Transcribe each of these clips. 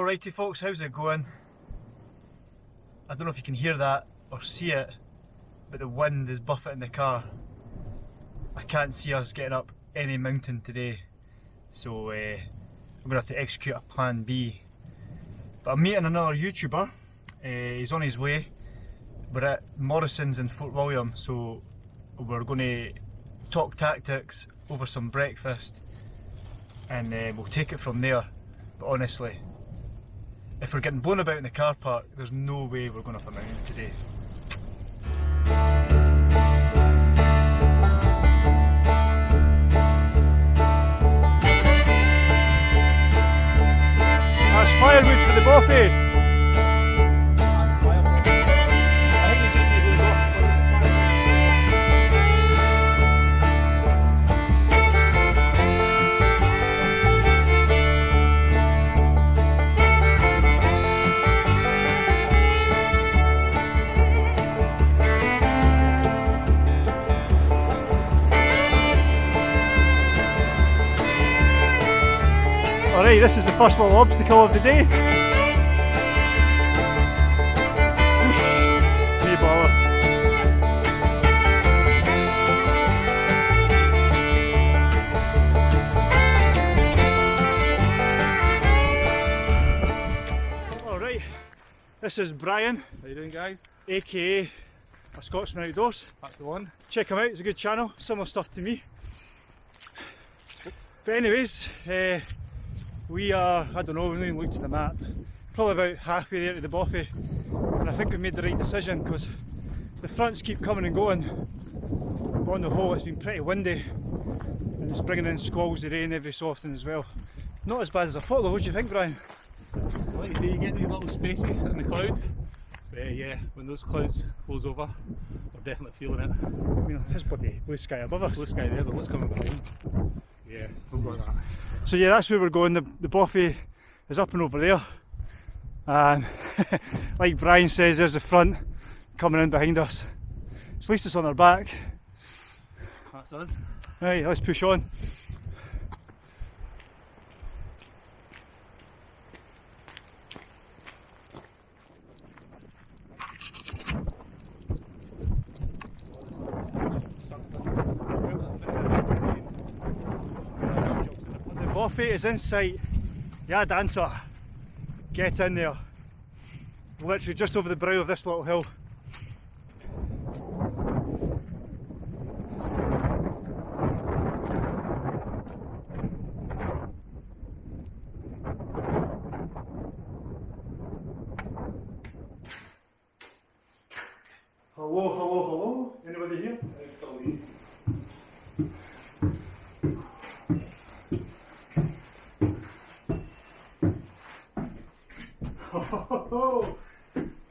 Alrighty folks, how's it going? I don't know if you can hear that or see it, but the wind is buffeting the car. I can't see us getting up any mountain today, so uh, I'm to have to execute a plan B. But I'm meeting another YouTuber, uh, he's on his way. We're at Morrison's in Fort William, so we're to talk tactics over some breakfast and uh, we'll take it from there. But honestly, if we're getting blown about in the car park, there's no way we're going up a mountain today. That's firewood for the buffet. Alright, this is the first little obstacle of the day. Whoosh, no bother. Alright, this is Brian. How you doing guys? aka a Scotsman Outdoors. That's the one. Check him out, it's a good channel, similar stuff to me. But anyways, uh, we are, I don't know, we haven't even looked at the map, probably about halfway there to the bothy and I think we've made the right decision because the fronts keep coming and going but on the whole it's been pretty windy and it's bringing in squalls of rain every so often as well. Not as bad as I thought though, what do you think Brian? Like you say, you get these little spaces in the cloud. But uh, yeah, when those clouds close over, we're definitely feeling it. I mean, there's bloody blue sky above us. Blue sky there, but what's coming behind? We've got that. So yeah, that's where we're going. The, the Bothy is up and over there. And like Brian says, there's the front coming in behind us. So at least it's on our back. That's us. Right, let's push on. The Bothy is in sight. Yeah, dancer. Get in there. Literally just over the brow of this little hill. Hello, hello, hello. Anybody here?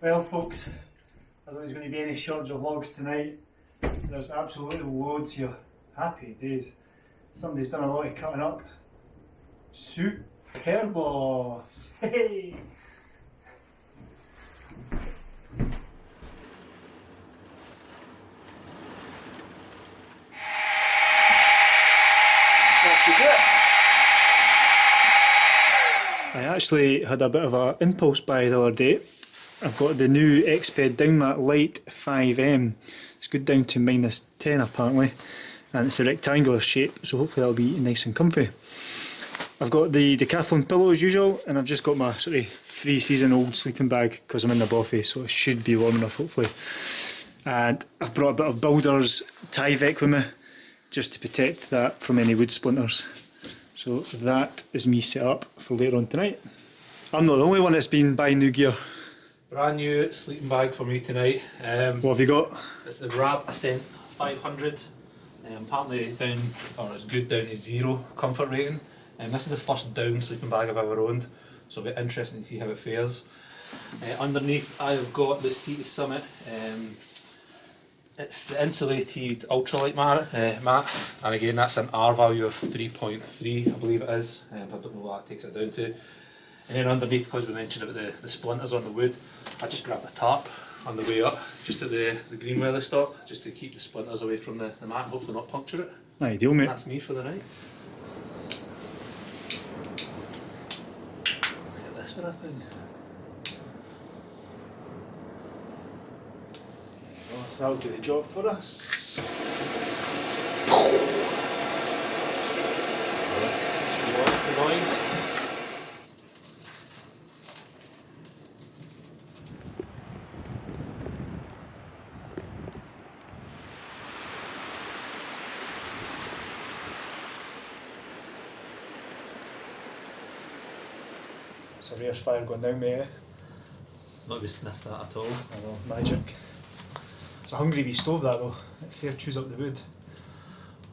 well, folks, I don't any shortage of logs tonight. There's absolutely loads here. Happy days. Somebody's done a lot of cutting up. Super boss. Hey! I actually had a bit of an impulse buy the other day. I've got the new Exped Downmat Lite 5M. It's good down to minus 10 apparently and it's a rectangular shape so hopefully that'll be nice and comfy. I've got the Decathlon pillow as usual and I've just got my sort of three season old sleeping bag because I'm in the Bothy so it should be warm enough hopefully. And I've brought a bit of Builder's Tyvek with me just to protect that from any wood splinters. So that is me set up for later on tonight. I'm not the only one that's been buying new gear. Brand new sleeping bag for me tonight. Um, What have you got? it's the Rab Ascent 500. Um, apparently down, or it's good down to zero comfort rating. And this is the first down sleeping bag I've ever owned. So it'll be interesting to see how it fares. Uh, underneath I've got the Sea Summit. Um, it's the insulated ultralight mat, uh, mat, and again that's an R value of 3.3 I believe it is, um, I don't know what that takes it down to. And then underneath, because we mentioned about the, the splinters on the wood, I just grabbed a tarp on the way up, just at the, the green weather stop, just to keep the splinters away from the, the mat and hopefully not puncture it. Ideal And mate. that's me for the night. Look at this sort of thing. Well, that'll do the job for us. The noise? It's a rare fire going down, mate. eh? Not be sniffed that at all. I know, magic. It's a hungry wee stove that though. It fair chews up the wood.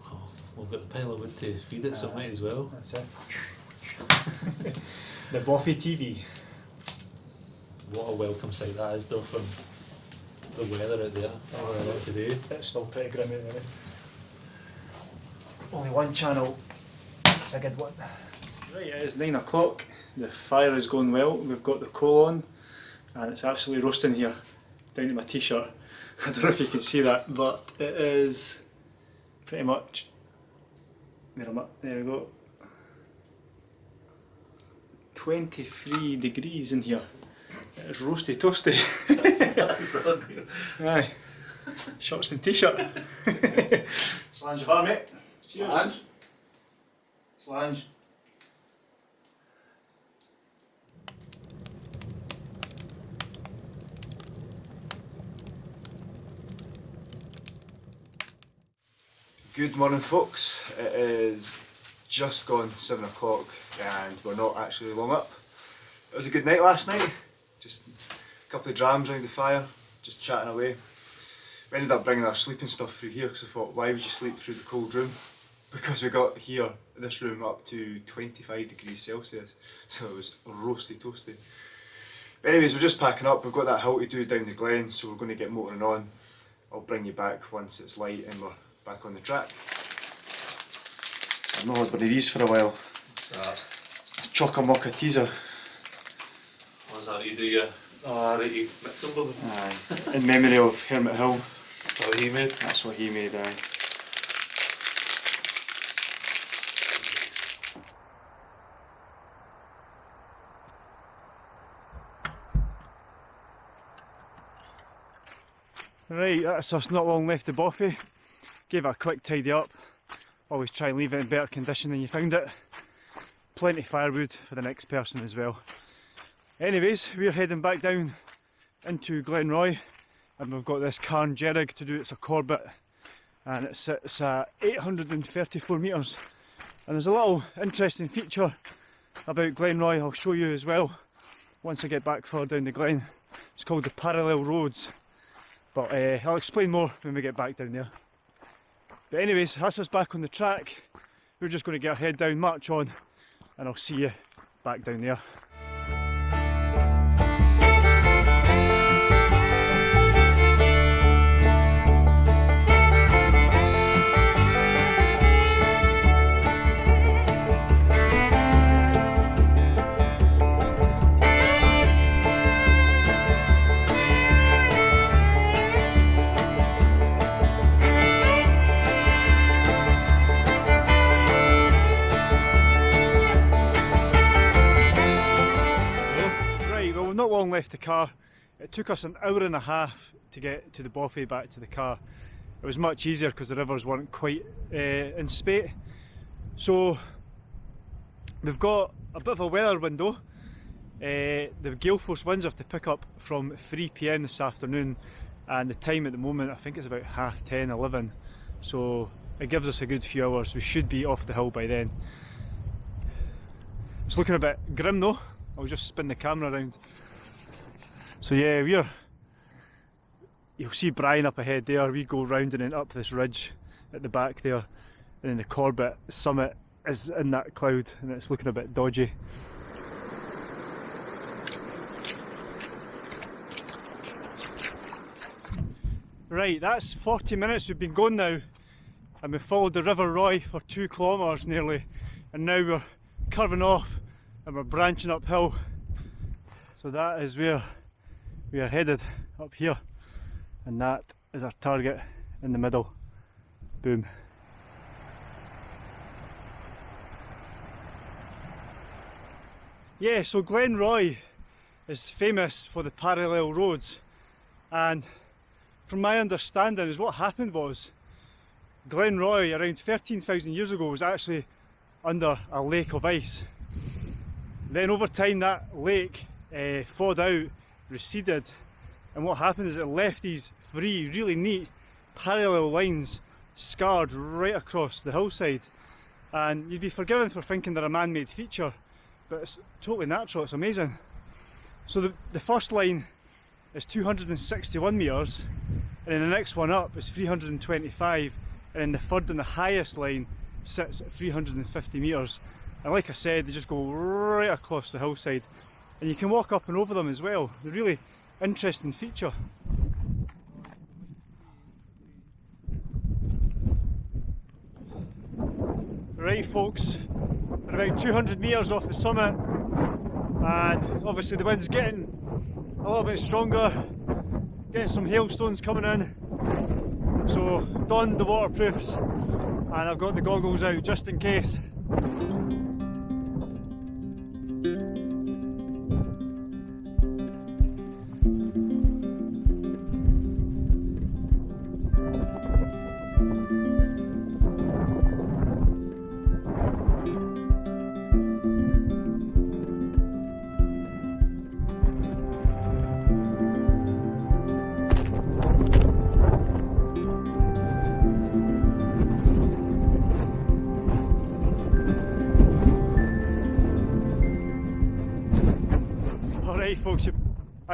Oh, we've got the pile of wood to feed it, so Aye. might as well. That's it. the Bothy TV. What a welcome sight that is, though, from the weather out there. Oh, Oh, yeah. today. It's still pretty grim out there. Only one channel. It's a good one. Right, it is nine o'clock. The fire is going well. We've got the coal on, and it's absolutely roasting here, down to my t-shirt. I don't know if you can see that, but it is pretty much. There, I'm at- there we go. 23 degrees in here. It's roasty toasty. That's unreal. Aye. Shorts and t-shirt. Slàinte of mate. Cheers. Slàinte. Slàinte. Good morning folks. It is just gone seven o'clock and we're not actually long up. It was a good night last night. Just a couple of drams around the fire, just chatting away. We ended up bringing our sleeping stuff through here because I thought, why would you sleep through the cold room? Because we got here, this room, up to 25 degrees Celsius, so it was roasty toasty. But anyways, we're just packing up. We've got that hill to do down the glen, so we're going to get motoring on. I'll bring you back once it's light and we're back on the track. I've not had one of these for a while. What's Chocker mocha teaser. What's that? You do your. Ah, right, you mix them both. Aye. In memory of Hermit Hill. Is that what he made? That's what he made, aye. Right, that's us not long left to Bothy. Gave it a quick tidy up. Always try and leave it in better condition than you found it. Plenty of firewood for the next person as well. Anyways, we're heading back down into Glenroy and we've got this Carn Dearg to do. It's a Corbett and it sits at 834 metres. And there's a little interesting feature about Glenroy I'll show you as well once I get back further down the glen. It's called the Parallel Roads. But uh, I'll explain more when we get back down there. But anyways, that's us back on the track. We're just going to get our head down, march on, and I'll see you back down there. Left the car. It took us an hour and a half to get to the Bothy back to the car. It was much easier because the rivers weren't quite uh, in spate. So we've got a bit of a weather window. Uh, the gale force winds have to pick up from 3 pm this afternoon, and the time at the moment I think it's about half 10, 11. So it gives us a good few hours. We should be off the hill by then. It's looking a bit grim though. I'll just spin the camera around. So yeah, we're. You'll see Brian up ahead there. We go round and then up this ridge at the back there, and then the Corbett summit is in that cloud, and it's looking a bit dodgy. Right, that's 40 minutes we've been going now, and we followed the River Roy for two kilometres nearly, and now we're curving off and we're branching uphill. So that is where we are headed up here, and that is our target in the middle. Boom. Yeah, so Glenroy is famous for the parallel roads, and from my understanding, is what happened was Glenroy around 13,000 years ago was actually under a lake of ice. Then over time that lake uh, thawed out, receded, and what happened is it left these three really neat parallel lines scarred right across the hillside. And you'd be forgiven for thinking they're a man-made feature, but it's totally natural, it's amazing. So the, the first line is 261 metres, and then the next one up is 325, and then the third and the highest line sits at 350 metres. And like I said, they just go right across the hillside. And you can walk up and over them as well. They're really interesting feature. Right folks, we're about 200 metres off the summit and obviously the wind's getting a little bit stronger, getting some hailstones coming in. So donned the waterproofs and I've got the goggles out just in case.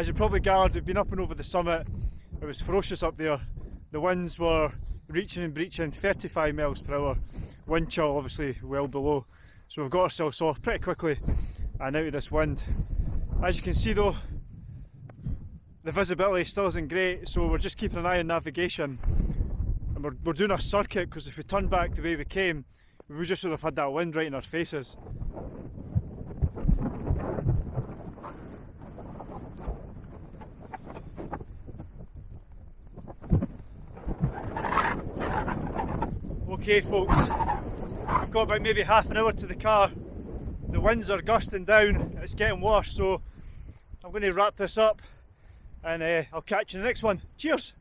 As you probably gathered, we've been up and over the summit. It was ferocious up there. The winds were reaching and breaching 35 miles per hour. Wind chill obviously well below. So we've got ourselves off pretty quickly and out of this wind. As you can see though, the visibility still isn't great, so we're just keeping an eye on navigation. And we're, we're doing a circuit because if we turned back the way we came, we just would have had that wind right in our faces. Okay folks, we've got about maybe half an hour to the car. The winds are gusting down, it's getting worse, so I'm going to wrap this up and uh, I'll catch you in the next one. Cheers!